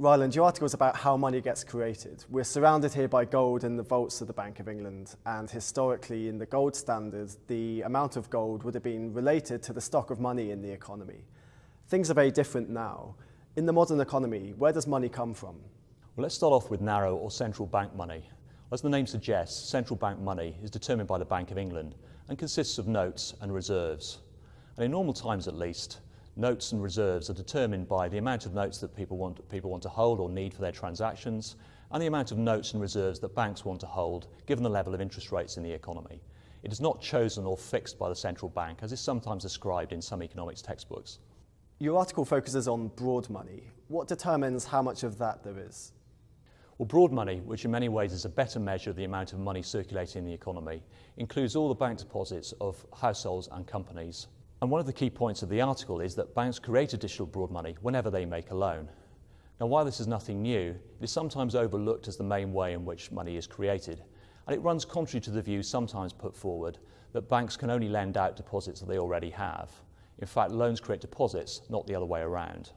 Ryland, your article is about how money gets created. We're surrounded here by gold in the vaults of the Bank of England, and historically, in the gold standard, the amount of gold would have been related to the stock of money in the economy. Things are very different now. In the modern economy, where does money come from? Well, let's start off with narrow or central bank money. As the name suggests, central bank money is determined by the Bank of England and consists of notes and reserves. And in normal times at least, notes and reserves are determined by the amount of notes that people want, people want to hold or need for their transactions and the amount of notes and reserves that banks want to hold given the level of interest rates in the economy. It is not chosen or fixed by the central bank as is sometimes described in some economics textbooks. Your article focuses on broad money. What determines how much of that there is? Well, broad money, which in many ways is a better measure of the amount of money circulating in the economy, includes all the bank deposits of households and companies. And one of the key points of the article is that banks create additional broad money whenever they make a loan. Now, while this is nothing new, it is sometimes overlooked as the main way in which money is created, and it runs contrary to the view sometimes put forward that banks can only lend out deposits that they already have. In fact, loans create deposits, not the other way around.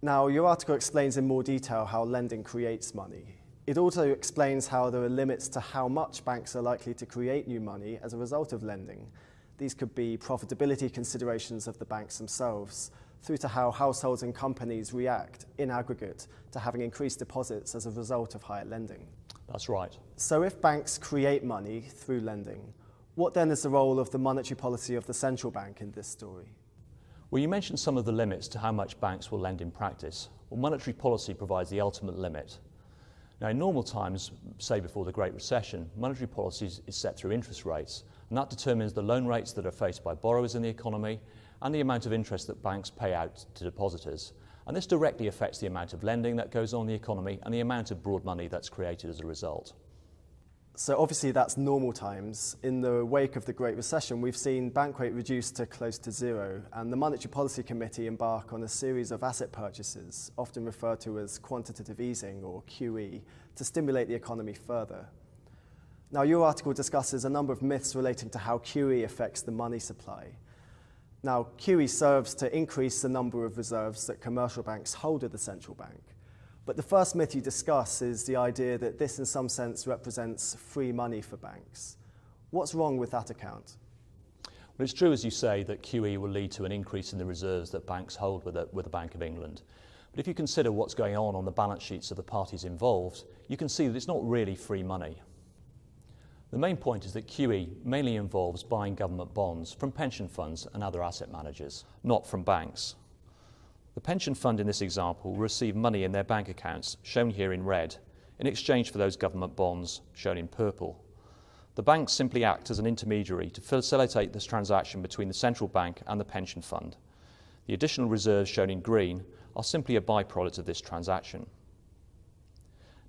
Now, your article explains in more detail how lending creates money. It also explains how there are limits to how much banks are likely to create new money as a result of lending, these could be profitability considerations of the banks themselves, through to how households and companies react in aggregate to having increased deposits as a result of higher lending. That's right. So if banks create money through lending, what then is the role of the monetary policy of the central bank in this story? Well, you mentioned some of the limits to how much banks will lend in practice. Well, monetary policy provides the ultimate limit. Now, in normal times, say before the Great Recession, monetary policy is set through interest rates, and that determines the loan rates that are faced by borrowers in the economy and the amount of interest that banks pay out to depositors. And this directly affects the amount of lending that goes on in the economy and the amount of broad money that's created as a result. So obviously that's normal times. In the wake of the Great Recession, we've seen bank rate reduced to close to zero, and the Monetary Policy Committee embark on a series of asset purchases, often referred to as quantitative easing or QE, to stimulate the economy further. Now, your article discusses a number of myths relating to how QE affects the money supply. Now, QE serves to increase the number of reserves that commercial banks hold at the central bank. But the first myth you discuss is the idea that this, in some sense, represents free money for banks. What's wrong with that account? Well, it's true, as you say, that QE will lead to an increase in the reserves that banks hold with the, with the Bank of England. But if you consider what's going on on the balance sheets of the parties involved, you can see that it's not really free money. The main point is that QE mainly involves buying government bonds from pension funds and other asset managers, not from banks. The pension fund in this example will receive money in their bank accounts, shown here in red, in exchange for those government bonds, shown in purple. The banks simply act as an intermediary to facilitate this transaction between the central bank and the pension fund. The additional reserves shown in green are simply a byproduct of this transaction.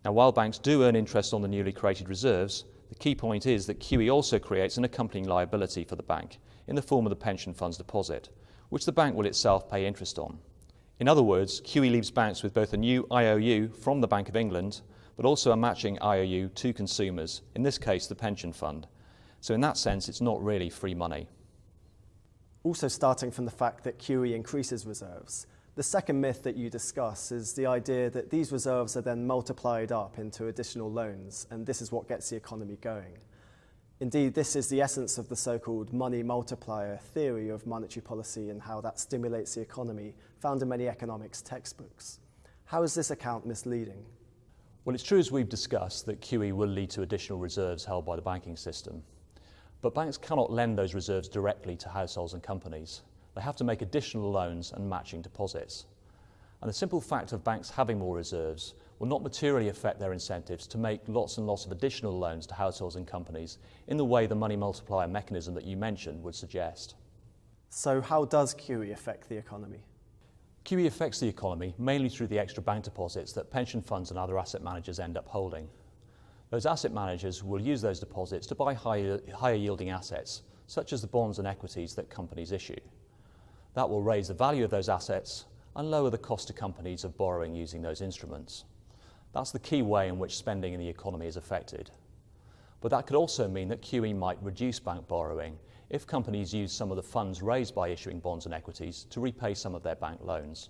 Now, while banks do earn interest on the newly created reserves, the key point is that QE also creates an accompanying liability for the bank in the form of the pension fund's deposit, which the bank will itself pay interest on. In other words, QE leaves banks with both a new IOU from the Bank of England, but also a matching IOU to consumers, in this case the pension fund. So in that sense, it's not really free money. Also starting from the fact that QE increases reserves, the second myth that you discuss is the idea that these reserves are then multiplied up into additional loans, and this is what gets the economy going. Indeed, this is the essence of the so-called money multiplier theory of monetary policy and how that stimulates the economy, found in many economics textbooks. How is this account misleading? Well, it's true as we've discussed that QE will lead to additional reserves held by the banking system. But banks cannot lend those reserves directly to households and companies they have to make additional loans and matching deposits. And the simple fact of banks having more reserves will not materially affect their incentives to make lots and lots of additional loans to households and companies in the way the money multiplier mechanism that you mentioned would suggest. So how does QE affect the economy? QE affects the economy mainly through the extra bank deposits that pension funds and other asset managers end up holding. Those asset managers will use those deposits to buy higher, higher yielding assets, such as the bonds and equities that companies issue. That will raise the value of those assets and lower the cost to companies of borrowing using those instruments. That's the key way in which spending in the economy is affected. But that could also mean that QE might reduce bank borrowing if companies use some of the funds raised by issuing bonds and equities to repay some of their bank loans.